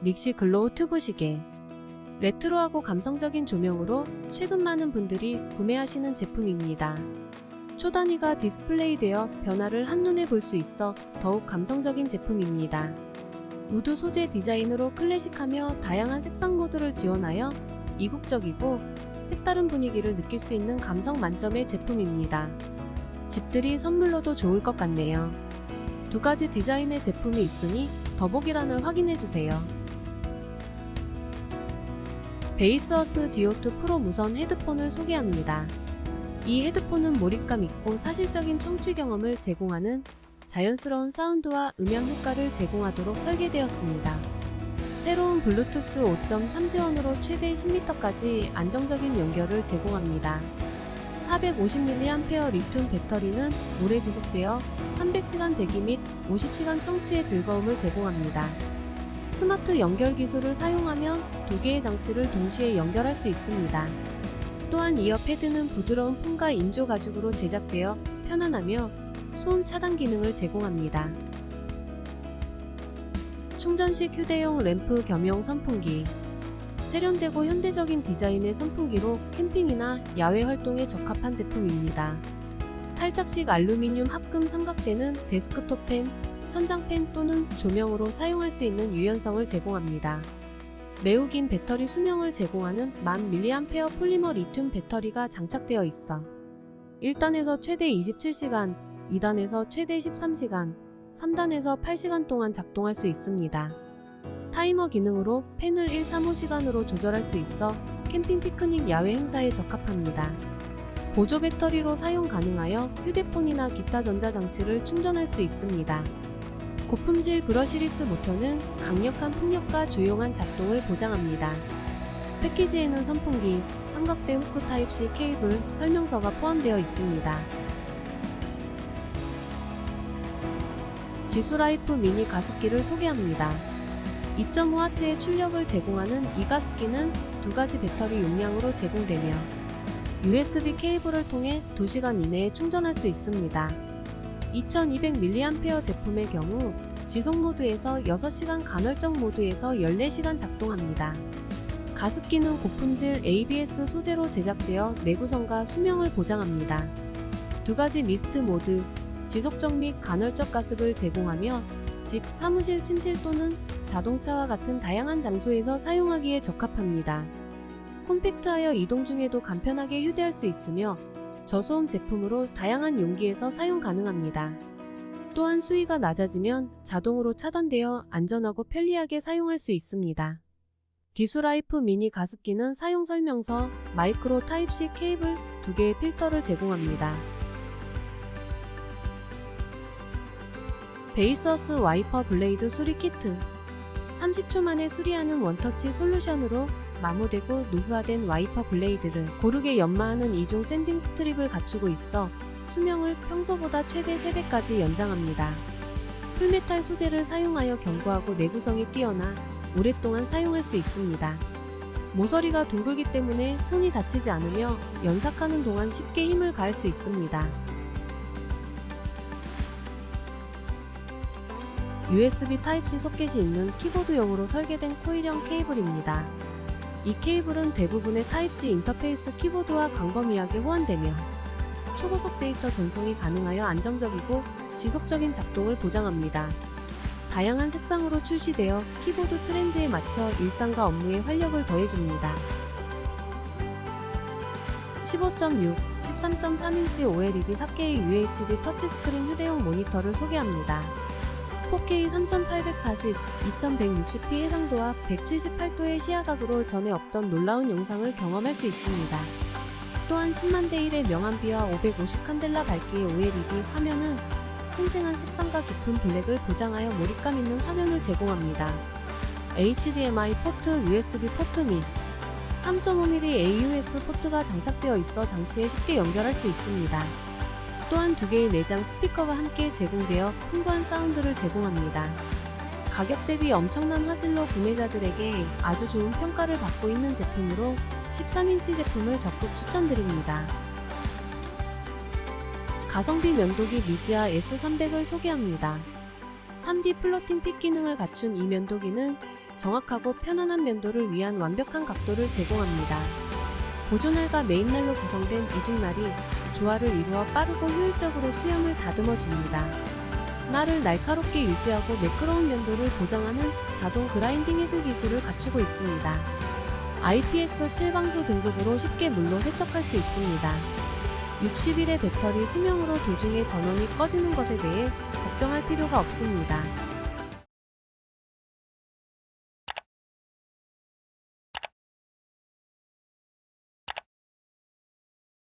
Nixie glow tube 시계 레트로하고 감성적인 조명으로 최근 많은 분들이 구매하시는 제품입니다. 초단위가 디스플레이되어 변화를 한눈에 볼 수 있어 더욱 감성적인 제품입니다. wood 소재 디자인으로 클래식하며 다양한 색상 모드를 지원하여 이국적이고 색다른 분위기를 느낄 수 있는 감성 만점의 제품입니다. 집들이 선물로도 좋을 것 같네요. 두 가지 디자인의 제품이 있으니 더보기란을 확인해주세요. 베이스어스 디오2 프로 무선 헤드폰을 소개합니다. 이 헤드폰은 몰입감 있고 사실적인 청취 경험을 제공하는 자연스러운 사운드와 음향 효과를 제공하도록 설계되었습니다. 새로운 블루투스 5.3 지원으로 최대 10m까지 안정적인 연결을 제공합니다. 450mAh 리튬 배터리는 오래 지속되어 300시간 대기 및 50시간 청취의 즐거움을 제공합니다. 스마트 연결 기술을 사용하면 두 개의 장치를 동시에 연결할 수 있습니다. 또한 이어 패드는 부드러운 폼과 인조 가죽으로 제작되어 편안하며 소음 차단 기능을 제공합니다. 충전식 휴대용 램프 겸용 선풍기 세련되고 현대적인 디자인의 선풍기로 캠핑이나 야외 활동에 적합한 제품입니다. 탈착식 알루미늄 합금 삼각대는 데스크톱 팬, 천장팬 또는 조명으로 사용할 수 있는 유연성을 제공합니다. 매우 긴 배터리 수명을 제공하는 1000mAh 폴리머 리튬 배터리가 장착되어 있어 1단에서 최대 27시간, 2단에서 최대 13시간, 3단에서 8시간 동안 작동할 수 있습니다. 타이머 기능으로 팬을 1, 3, 5시간으로 조절할 수 있어 캠핑 피크닉 야외 행사에 적합합니다. 보조 배터리로 사용 가능하여 휴대폰이나 기타 전자장치를 충전할 수 있습니다. 고품질 brushless 모터는 강력한 풍력과 조용한 작동을 보장합니다. 패키지에는 선풍기, 삼각대 후크 type C 케이블, 설명서가 포함되어 있습니다. 지수라이프 미니 가습기를 소개합니다. 2.5W의 출력을 제공하는 이 가습기는 두 가지 배터리 용량으로 제공되며 USB 케이블을 통해 2시간 이내에 충전할 수 있습니다. 2200mAh 제품의 경우 지속 모드에서 6시간 간헐적 모드에서 14시간 작동합니다. 가습기는 고품질 ABS 소재로 제작되어 내구성과 수명을 보장합니다. 두 가지 미스트 모드, 지속적 및 간헐적 가습을 제공하며 집, 사무실, 침실 또는 자동차와 같은 다양한 장소에서 사용하기에 적합합니다. 콤팩트하여 이동 중에도 간편하게 휴대할 수 있으며 저소음 제품으로 다양한 용기에서 사용 가능합니다. 또한 수위가 낮아지면 자동으로 차단되어 안전하고 편리하게 사용할 수 있습니다. 기수라이프 미니 가습기는 사용 설명서, micro type C 케이블 2개의 필터를 제공합니다. Baseus 와이퍼 blade 수리 키트 30초 만에 수리하는 원터치 솔루션으로 마모되고 노후화된 와이퍼 blade를 고르게 연마하는 이중 sanding strip을 갖추고 있어 수명을 평소보다 최대 3배까지 연장합니다. full metal 소재를 사용하여 견고하고 내구성이 뛰어나 오랫동안 사용할 수 있습니다. 모서리가 둥글기 때문에 손이 다치지 않으며 연삭하는 동안 쉽게 힘을 가할 수 있습니다. USB Type-C 소켓이 있는 키보드용으로 설계된 코일형 케이블입니다. 이 케이블은 대부분의 Type-C 인터페이스 키보드와 광범위하게 호환되며 초고속 데이터 전송이 가능하여 안정적이고 지속적인 작동을 보장합니다. 다양한 색상으로 출시되어 키보드 트렌드에 맞춰 일상과 업무에 활력을 더해줍니다. 15.6, 13.3인치 OLED 4K UHD 터치스크린 휴대용 모니터를 소개합니다. 4K 3840, 2160p 해상도와 178도의 시야각으로 전에 없던 놀라운 영상을 경험할 수 있습니다. 또한 10만 대 1의 명암비와 550 칸델라 밝기의 OLED 화면은 생생한 색상과 깊은 블랙을 보장하여 몰입감 있는 화면을 제공합니다. HDMI 포트, USB 포트 및 3.5mm AUX 포트가 장착되어 있어 장치에 쉽게 연결할 수 있습니다. 또한 두 개의 내장 스피커가 함께 제공되어 풍부한 사운드를 제공합니다. 가격 대비 엄청난 화질로 구매자들에게 아주 좋은 평가를 받고 있는 제품으로 13인치 제품을 적극 추천드립니다. 가성비 면도기 미지아 S300을 소개합니다. 3D floating 픽 기능을 갖춘 이 면도기는 정확하고 편안한 면도를 위한 완벽한 각도를 제공합니다. 보존날과 메인날로 구성된 이중날이 조화를 이루어 빠르고 효율적으로 수염을 다듬어 줍니다. 날을 날카롭게 유지하고 매끄러운 면도를 보장하는 자동 grinding 헤드 기술을 갖추고 있습니다. IPX 7 방수 등급으로 쉽게 물로 세척할 수 있습니다. 60일의 배터리 수명으로 도중에 전원이 꺼지는 것에 대해 걱정할 필요가 없습니다.